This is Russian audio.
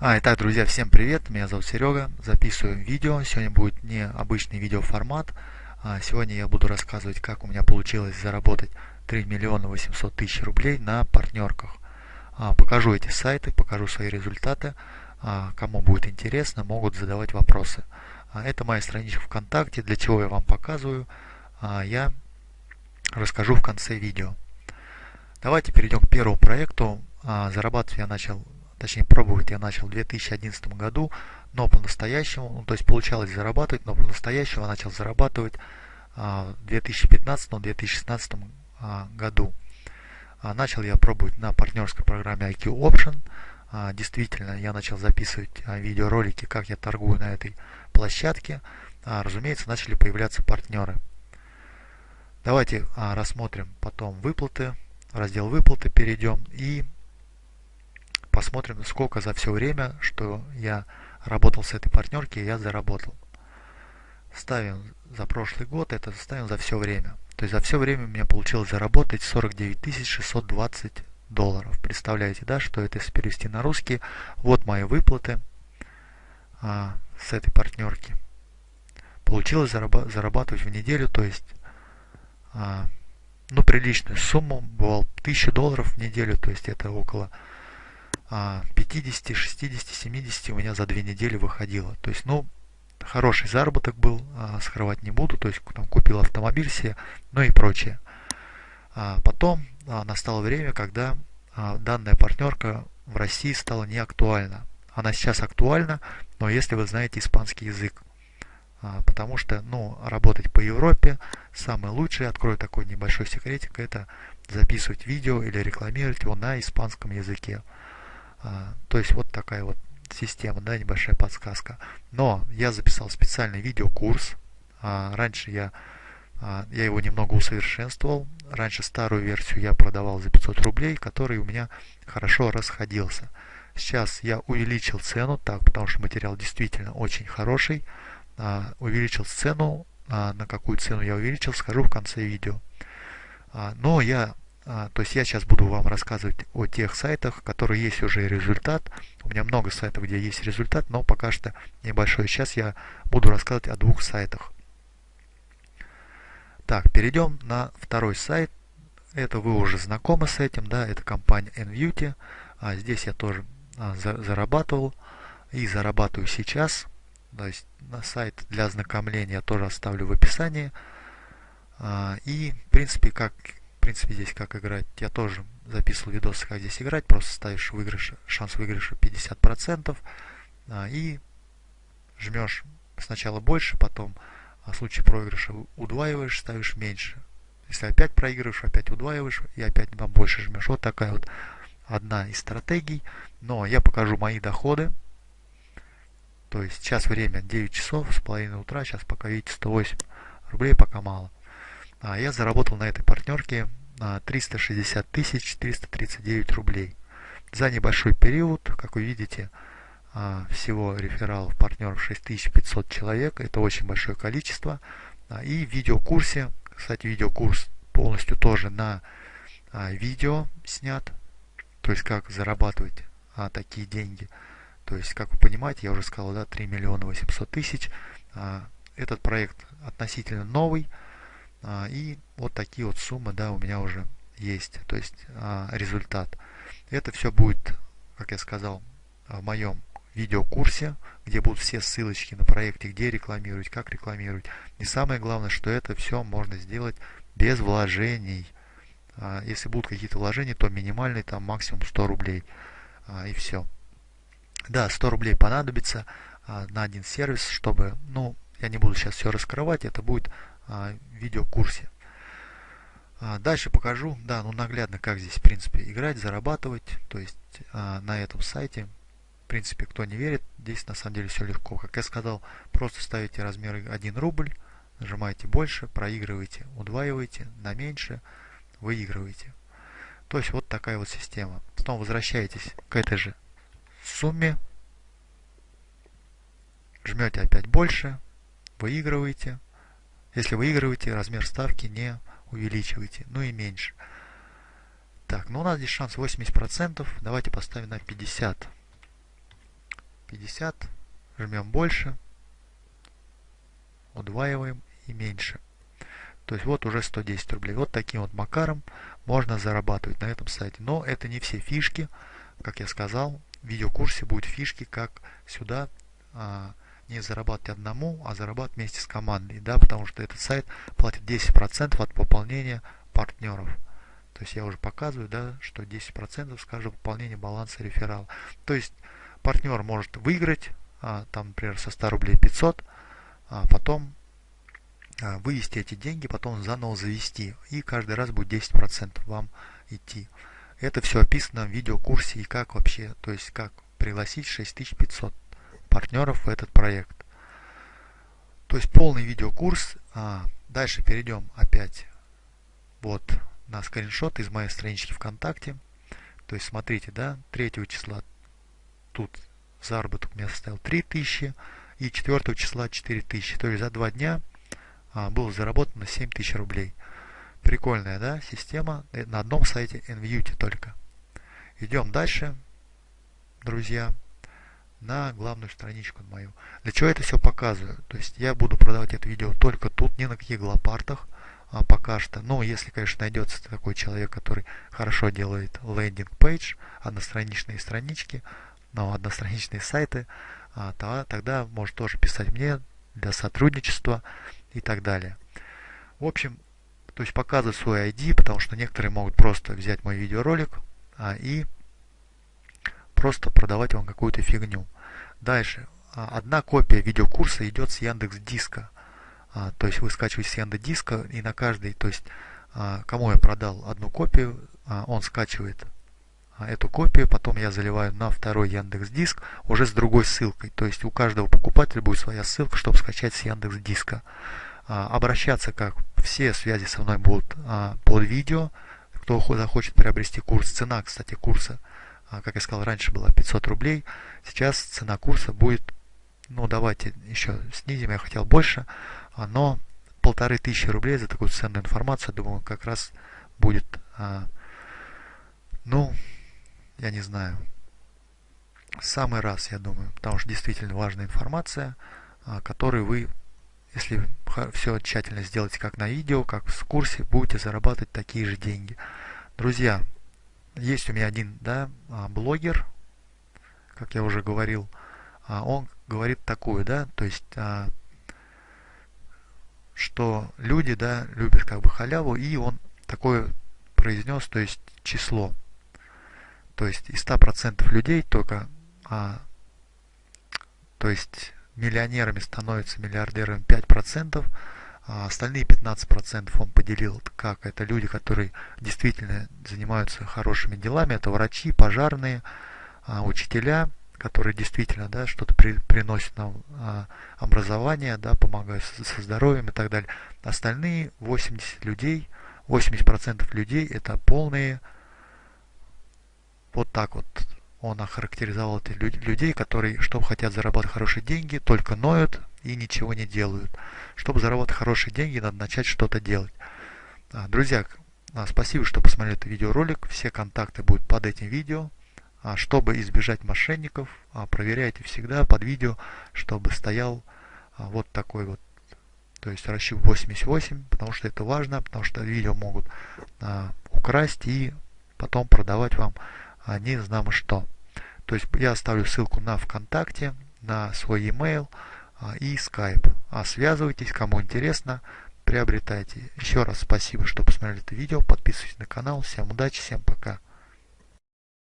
А, итак, друзья, всем привет, меня зовут Серега, записываю видео, сегодня будет необычный видеоформат, а, сегодня я буду рассказывать, как у меня получилось заработать 3 миллиона 800 тысяч рублей на партнерках. А, покажу эти сайты, покажу свои результаты, а, кому будет интересно, могут задавать вопросы. Это моя страничка ВКонтакте, для чего я вам показываю, я расскажу в конце видео. Давайте перейдем к первому проекту. Зарабатывать я начал точнее пробовать я начал в 2011 году, но по-настоящему, ну, то есть получалось зарабатывать, но по-настоящему начал зарабатывать а, в 2015-2016 а, году. А, начал я пробовать на партнерской программе IQ Option. Действительно, я начал записывать видеоролики, как я торгую на этой площадке. Разумеется, начали появляться партнеры. Давайте рассмотрим потом выплаты, раздел выплаты перейдем и посмотрим, сколько за все время, что я работал с этой партнерки, я заработал. Ставим за прошлый год, это ставим за все время. То есть за все время у меня получилось заработать 49 620 долларов. Представляете, да, что это если перевести на русский. Вот мои выплаты а, с этой партнерки. Получилось зараба зарабатывать в неделю, то есть а, ну приличную сумму, бывал 1000 долларов в неделю, то есть это около 50, 60, 70 у меня за две недели выходило. То есть, ну, хороший заработок был, а, скрывать не буду, то есть там купил автомобиль себе, ну и прочее. А потом а, настало время, когда данная партнерка в России стала не актуальна. Она сейчас актуальна, но если вы знаете испанский язык, потому что, ну, работать по Европе самое лучшее, открою такой небольшой секретик, это записывать видео или рекламировать его на испанском языке. А, то есть вот такая вот система, да, небольшая подсказка. Но я записал специальный видеокурс. А, раньше я, а, я его немного усовершенствовал. Раньше старую версию я продавал за 500 рублей, который у меня хорошо расходился. Сейчас я увеличил цену, так, потому что материал действительно очень хороший. Увеличил цену, на какую цену я увеличил, скажу в конце видео. Но я то есть я сейчас буду вам рассказывать о тех сайтах, которые есть уже результат. У меня много сайтов, где есть результат, но пока что небольшой. Сейчас я буду рассказывать о двух сайтах. Так, перейдем на второй сайт. Это вы уже знакомы с этим, да, это компания Envuity. А здесь я тоже а, за, зарабатывал и зарабатываю сейчас. То есть на сайт для ознакомления я тоже оставлю в описании. А, и, в принципе, как принципе, здесь как играть. Я тоже записывал видосы, как здесь играть. Просто ставишь выигрыш, шанс выигрыша 50%. А, и жмешь сначала больше, потом а в случае проигрыша удваиваешь, ставишь меньше. Если опять проигрываешь, опять удваиваешь и опять там больше жмешь. Вот такая вот одна из стратегий. Но я покажу мои доходы. То есть сейчас время 9 часов с половиной утра. Сейчас пока видите 108 рублей, пока мало. А я заработал на этой партнерке 360 439 рублей. За небольшой период, как вы видите, а, всего рефералов партнеров 6500 человек. Это очень большое количество. А, и в видеокурсе, кстати, видеокурс полностью тоже на а, видео снят. То есть, как зарабатывать такие деньги. То есть, как вы понимаете, я уже сказал, да, 3 миллиона 800 тысяч. Этот проект относительно новый. А, и вот такие вот суммы, да, у меня уже есть, то есть а, результат. Это все будет, как я сказал, в моем видеокурсе, где будут все ссылочки на проекты, где рекламировать, как рекламировать. И самое главное, что это все можно сделать без вложений. А, если будут какие-то вложения, то минимальный там максимум 100 рублей. И все. Да, 100 рублей понадобится на один сервис, чтобы, ну, я не буду сейчас все раскрывать, это будет а, видеокурсе. А, дальше покажу, да, ну наглядно, как здесь, в принципе, играть, зарабатывать. То есть а, на этом сайте, в принципе, кто не верит, здесь на самом деле все легко. Как я сказал, просто ставите размер 1 рубль, нажимаете больше, проигрываете, удваиваете, на меньше, выигрываете. То есть вот такая вот система. Потом возвращаетесь к этой же сумме, жмете опять больше, выигрываете, если выигрываете, размер ставки не увеличивайте, ну и меньше. Так, ну у нас здесь шанс 80%. Давайте поставим на 50. 50, жмем больше, удваиваем и меньше. То есть вот уже 110 рублей. Вот таким вот макаром можно зарабатывать на этом сайте. Но это не все фишки. Как я сказал, в видеокурсе будут фишки, как сюда а, не зарабатывать одному, а зарабатывать вместе с командой. Да, потому что этот сайт платит 10% от пополнения партнеров. То есть я уже показываю, да, что 10% с каждого пополнения баланса реферал. То есть партнер может выиграть, а, там, например, со 100 рублей 500, а потом а, вывести эти деньги, потом заново завести. И каждый раз будет 10% вам идти. Это все описано в видеокурсе и как вообще, то есть как пригласить 6500 партнеров в этот проект. То есть полный видеокурс. А, дальше перейдем опять вот на скриншот из моей странички ВКонтакте. То есть смотрите, да, 3 числа тут заработок у меня составил 3000 и 4 числа 4000. То есть за два дня а, было заработано 7000 рублей. Прикольная, да, система э, на одном сайте NVUT только. Идем дальше, друзья, на главную страничку мою. Для чего это все показываю? То есть я буду продавать это видео только тут, не на каких глопартах а, пока что. Но если, конечно, найдется такой человек, который хорошо делает лендинг-пейдж, одностраничные странички, но одностраничные сайты, а, то, тогда может тоже писать мне для сотрудничества и так далее. В общем, то есть показывать свой ID, потому что некоторые могут просто взять мой видеоролик а, и просто продавать вам какую-то фигню. Дальше. А, одна копия видеокурса идет с Яндекс Диска. А, то есть вы скачиваете с Яндекс Диска и на каждый, то есть а, кому я продал одну копию, он скачивает эту копию, потом я заливаю на второй Яндекс Диск уже с другой ссылкой. То есть у каждого покупателя будет своя ссылка, чтобы скачать с Яндекс Диска. Обращаться как все связи со мной будут под видео. Кто захочет приобрести курс, цена, кстати, курса, как я сказал, раньше была 500 рублей, сейчас цена курса будет, ну давайте еще снизим, я хотел больше, но полторы тысячи рублей за такую ценную информацию, думаю, как раз будет, ну, я не знаю, самый раз, я думаю, потому что действительно важная информация, которую вы если все тщательно сделаете как на видео, как в курсе, будете зарабатывать такие же деньги. Друзья, есть у меня один да, а, блогер, как я уже говорил, а, он говорит такое, да, то есть, а, что люди, да, любят как бы халяву, и он такое произнес, то есть число. То есть из 100% людей только, а, то есть миллионерами становятся миллиардерами 5%, а остальные 15% он поделил, как? Это люди, которые действительно занимаются хорошими делами, это врачи, пожарные, а, учителя, которые действительно да, что-то при, приносят нам а, образование, да, помогают со, здоровьем и так далее. Остальные 80 людей, 80% людей это полные. Вот так вот он охарактеризовал этих людей, которые, чтобы хотят зарабатывать хорошие деньги, только ноют и ничего не делают. Чтобы заработать хорошие деньги, надо начать что-то делать. А, друзья, а, спасибо, что посмотрели этот видеоролик. Все контакты будут под этим видео. А, чтобы избежать мошенников, проверяйте всегда под видео, чтобы стоял вот такой вот, то есть расчет 88, потому что это важно, потому что видео могут украсть и потом продавать вам не знамо что. То есть я оставлю ссылку на ВКонтакте, на свой e-mail и Skype. А связывайтесь, кому интересно, приобретайте. Еще раз спасибо, что посмотрели это видео. Подписывайтесь на канал. Всем удачи, всем пока.